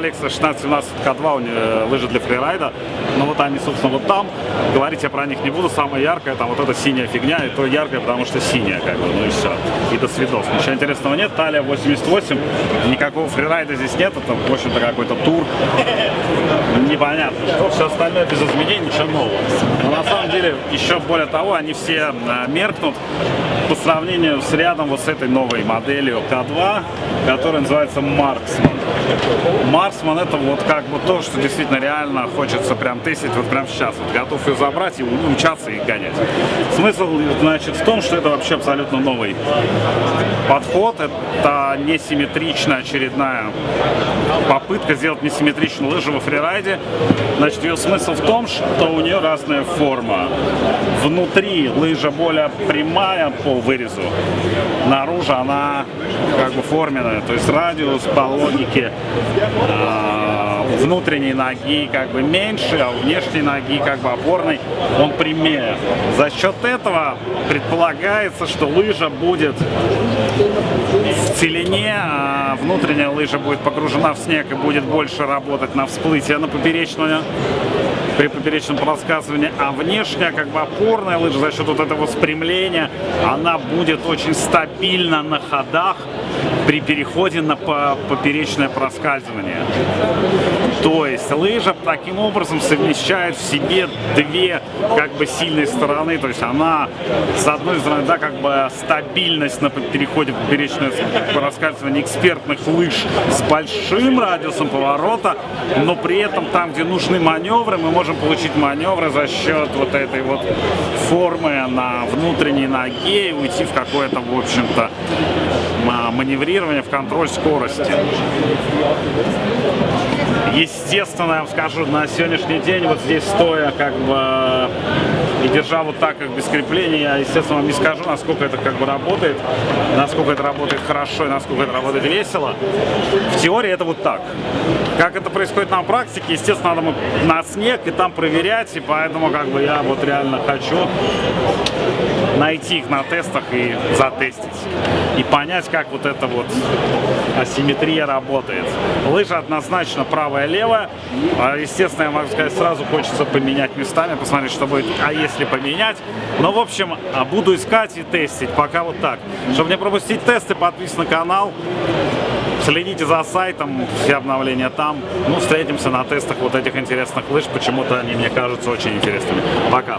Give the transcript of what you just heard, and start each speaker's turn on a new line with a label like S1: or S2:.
S1: коллекция 16-17 К2, у нее лыжи для фрирайда. Но вот они, собственно, вот там. Говорить я про них не буду. Самое яркое, там вот эта синяя фигня, и то яркое, потому что синяя, как бы, ну и все. И до свидос. Ничего интересного нет. Талия 88, никакого фрирайда здесь нет. Это, в общем-то, какой-то тур. Непонятно. Все остальное без изменений, ничего нового. Но на самом деле, еще более того, они все а, меркнут по сравнению с рядом вот с этой новой моделью К2, которая называется Марксман. Марксман это вот как бы то, что действительно реально хочется прям тестить вот прям сейчас. Вот готов ее забрать и умчаться и гонять. Смысл, значит, в том, что это вообще абсолютно новый подход. Это несимметричная очередная попытка сделать несимметричную лыжу во фрирайде. Значит, ее смысл в том, что у нее разная форма. Внутри лыжа более прямая по вырезу. Наружу она как бы форменная, то есть радиус по логике э, внутренней ноги как бы меньше, а внешней ноги как бы опорной он прямее. За счет этого предполагается, что лыжа будет в целине, а внутренняя лыжа будет погружена в снег и будет больше работать на всплытие на поперечную при поперечном рассказывании, а внешняя, как бы опорная лыжа за счет вот этого спрямления, она будет очень стабильно на ходах при переходе на поперечное проскальзывание. То есть лыжа таким образом совмещает в себе две как бы сильные стороны. То есть она с одной стороны, да, как бы стабильность на переходе поперечное проскальзывание экспертных лыж с большим радиусом поворота, но при этом там, где нужны маневры, мы можем получить маневры за счет вот этой вот формы на внутренней ноге и уйти в какое-то, в общем-то, маневрирование, в контроль скорости. Естественно, я вам скажу, на сегодняшний день вот здесь стоя как бы и держа вот так, как без крепления, я, естественно, вам не скажу, насколько это как бы работает, насколько это работает хорошо и насколько это работает весело. В теории это вот так. Как это происходит на практике, естественно, надо на снег и там проверять, и поэтому как бы я вот реально хочу найти их на тестах и затестить. И понять, как вот эта вот асимметрия работает. Лыжа однозначно правая-левая. А, естественно, я могу сказать, сразу хочется поменять местами, посмотреть, что будет. А если поменять? Но, в общем, а, буду искать и тестить. Пока вот так. Чтобы не пропустить тесты, подписывайтесь на канал. Следите за сайтом, все обновления там. Ну, встретимся на тестах вот этих интересных лыж. Почему-то они мне кажутся очень интересными. Пока!